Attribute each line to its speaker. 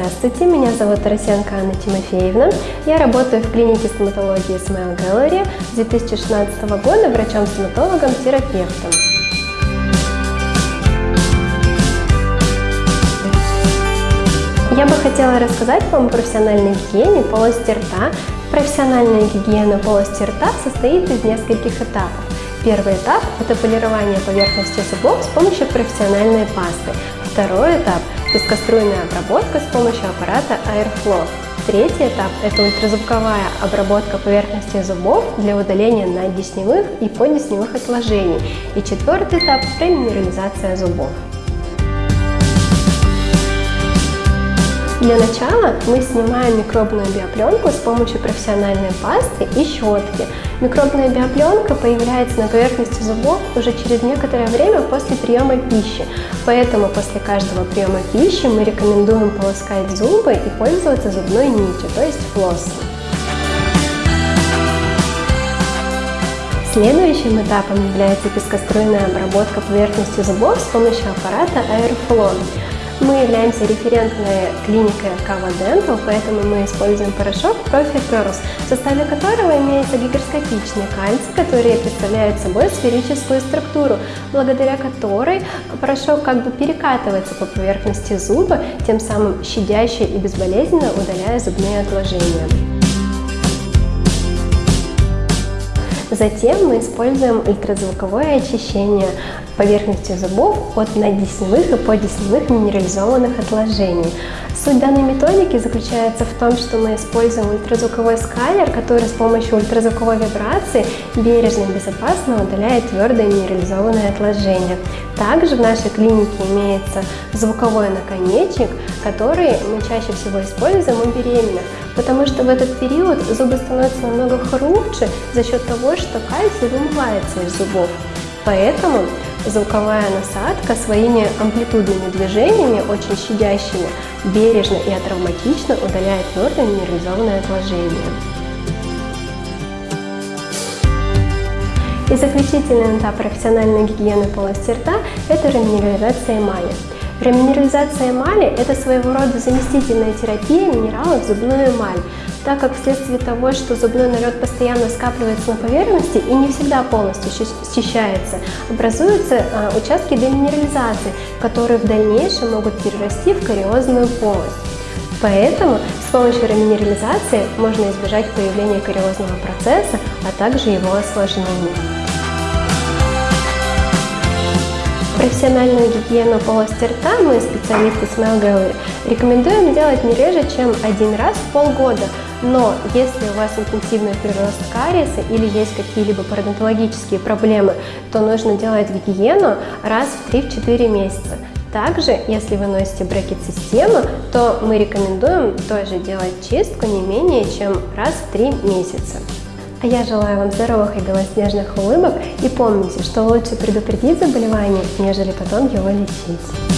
Speaker 1: Здравствуйте, меня зовут Тарасенко Анна Тимофеевна. Я работаю в клинике стоматологии Smile Gallery с 2016 года врачом-стоматологом-терапевтом. Я бы хотела рассказать вам о профессиональной гигиене полости рта. Профессиональная гигиена полости рта состоит из нескольких этапов. Первый этап – это полирование поверхности зубов с помощью профессиональной пасты. Второй этап – пескоструйная обработка с помощью аппарата Airflow. Третий этап – это ультразвуковая обработка поверхности зубов для удаления наддесневых и поддесневых отложений. И четвертый этап – преминерализация зубов. Для начала мы снимаем микробную биопленку с помощью профессиональной пасты и щетки. Микробная биопленка появляется на поверхности зубов уже через некоторое время после приема пищи, поэтому после каждого приема пищи мы рекомендуем полоскать зубы и пользоваться зубной нитью, то есть флоссом. Следующим этапом является пескоструйная обработка поверхности зубов с помощью аппарата Airflow. Мы являемся референтной клиникой Kava Dental, поэтому мы используем порошок Profi Pearls, в составе которого имеется гигроскопичный кальций, который представляет собой сферическую структуру, благодаря которой порошок как бы перекатывается по поверхности зуба, тем самым щадяще и безболезненно удаляя зубные отложения. Затем мы используем ультразвуковое очищение поверхности зубов от наддесневых и поддесневых минерализованных отложений. Суть данной методики заключается в том, что мы используем ультразвуковой сканер, который с помощью ультразвуковой вибрации бережно и безопасно удаляет твердые минерализованные отложения. Также в нашей клинике имеется звуковой наконечник, который мы чаще всего используем у беременных, потому что в этот период зубы становятся намного хрупче за счет того, что кальций вымывается из зубов. Поэтому звуковая насадка своими амплитудными движениями, очень щадящими, бережно и атравматично удаляет твердое минерализованное отложение. И заключительный этап профессиональной гигиены полости рта – это реминерализация эмали. Реминерализация эмали – это своего рода заместительная терапия минералов в зубную эмаль, так как вследствие того, что зубной налет постоянно скапливается на поверхности и не всегда полностью счищается, образуются а, участки деминерализации, которые в дальнейшем могут перерасти в кариозную полость. Поэтому с помощью реминерализации можно избежать появления кариозного процесса, а также его осложнений. Профессиональную гигиену полости рта мы, специалисты Smile Gallery, рекомендуем делать не реже, чем один раз в полгода. Но если у вас интенсивный прирост кариеса или есть какие-либо пародонтологические проблемы, то нужно делать гигиену раз в 3-4 месяца. Также, если вы носите брекет-систему, то мы рекомендуем тоже делать чистку не менее чем раз в 3 месяца. А я желаю вам здоровых и белоснежных улыбок и помните, что лучше предупредить заболевание, нежели потом его лечить.